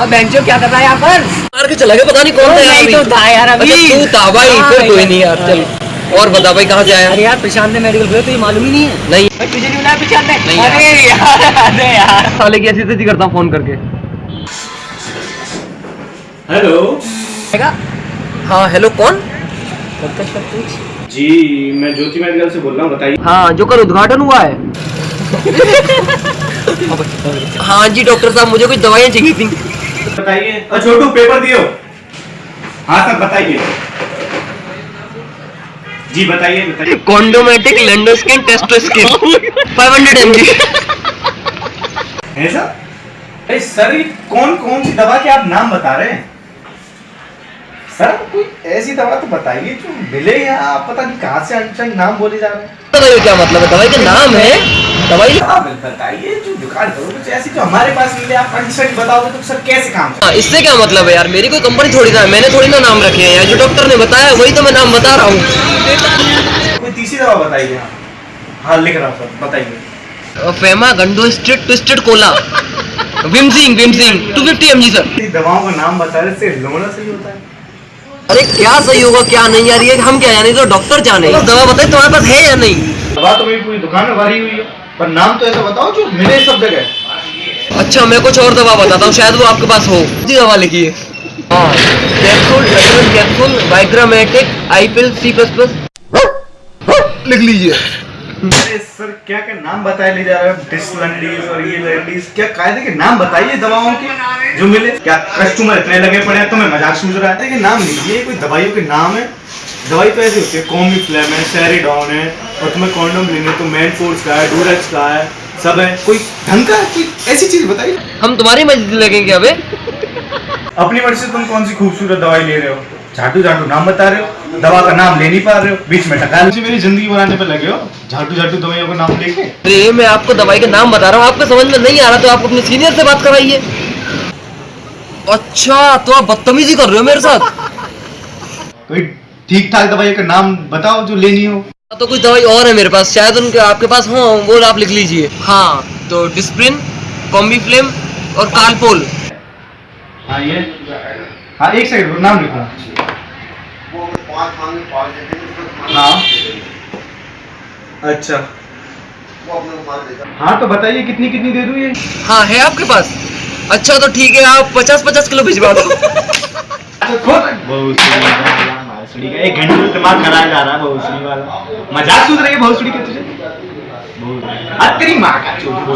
और बेंचो क्या कर रहा है यहाँ पर? मार के चला गया पता नहीं कौन था यार तो था यार अभी। अच्छा तू था भाई हाँ, फिर कोई नहीं यार चल। और बता भाई कहाँ से आया? अरे यार प्रशांत ने मेडिकल खोला तो ये मालूम ही नहीं है। नहीं। तुझे नहीं बुलाया प्रशांत ने? यार। अरे यार अरे यार। साले की ऐसी करता हूँ फ़ोन करके। हेलो। हाँ हेलो कौन? जी मैं ज्योति मेडिकल से बोल रहा हूँ बताइए। हाँ जो कल उद्घाटन हुआ है। हाँ जी डॉक्टर साहब मुझे कुछ दवाइयाँ चाहिए थी। बताइए। और छोटू पेपर दियो हाँ? सर बताइए। जी बताइए बताइए। कॉन्डोमेटिक लेंडोस्किन टेस्टोस्किन 500 एमजी ऐसा अरे सर ये कौन कौन सी दवा के आप नाम बता रहे हैं? सर कोई ऐसी दवा तो बताइए जो मिले या आप पता नहीं कहाँ से अनशन नाम बोले जा रहे हैं। का क्या मतलब है दवाई का नाम है? दवाई बताइए जो दुकान करो कुछ ऐसी जो हमारे पास मिले आप अनशन बताओगे तो सर कैसे काम हाँ, इससे क्या मतलब है यार? मेरी कोई कंपनी थोड़ी ना मैंने थोड़ी ना नाम रखे हैं यार जो डॉक्टर ने बताया वही तो मैं नाम बता रहा हूँ। कोई तीसरी दवा बताइए आप हाँ लिख रहा हूँ सर बताइए। फेमा गंडो स्ट्रिट ट्विस्टेड कोला। विमसिंग विमसिंग 250 एमजी सर दवाओं का नाम बता रहे से लोना सही होता है। अरे क्या सही होगा क्या नहीं यार ये हम क्या जाने तो डॉक्टर जाने। दवा बताए तुम्हारे पास है या नहीं? दवा तो मेरी पूरी दुकान में भरी हुई है पर नाम तो ऐसा बताओ जो मिले सब जगह। अच्छा मैं कुछ और दवा बताता हूँ शायद वो आपके पास हो। जी दवा लिखिए। हाँ कैप्सूल विटामिन कैप्सूल वाइग्रामेटिक आईपिल सी प्लस प्लस लिख लीजिए। अरे सर क्या क्या नाम बताए ले जा रहे हो? डिसलैंडीज और ये लैंडीज क्या कायदे के नाम बताइए दवाओं के जो मिले? क्या कस्टमर इतने लगे पड़े हैं तुम्हें मज़ाक सूझ रहा है? देखिए नाम लीजिए कोई दवाइयों के नाम है? दवाई तो ऐसी होती है कॉमी फ्लेम है सेरिडॉन है और तुम्हें कॉन्डोम लेने तो मैन फोर्स का है डूरेक्स का है सब है। कोई ढंग का कोई ऐसी चीज़ बताइए हम तुम्हारी मस्जिद लगेंगे अबे। अपनी मर्ज़ी से तुम कौन सी खूबसूरत दवाई ले रहे हो? झाटू झाटू नाम बता रहे हो? दवा का नाम ले नहीं पा रहे हो? बीच में टका मुझे मेरी ज़िंदगी बनाने पे लगे हो? झाटू झाटू दवाइयों का नाम लेके? अरे मैं आपको दवाई का नाम बता रहा हूँ। आपको समझ में नहीं आ रहा तो आप अपने सीनियर से बात कराइए। अच्छा तो आप बदतमीजी कर रहे हो मेरे साथ। कोई ठीक ठाक दवाइयों का नाम बताओ जो लेनी हो। तो कुछ दवाई और है मेरे पास। शायद उनके आपके पास हो वो आप लिख लीजिए। हाँ तो डिस्प्रिन कॉम्बी फ्लेम और कालपोल हाँ ये हाँ एक सेकंड नाम लिखो। हाँ। अच्छा। हाँ तो बताइए कितनी कितनी दे दूँ ये? हाँ है आपके पास? अच्छा तो ठीक है आप पचास पचास किलो भिजवा दो। बहुसुड़ी का। एक घंटे दिमाग कराया जा रहा है बहुसुड़ी वाला। मज़ाक सूझ रही है भोसड़ी के तुझे? तेरी माँ का चोट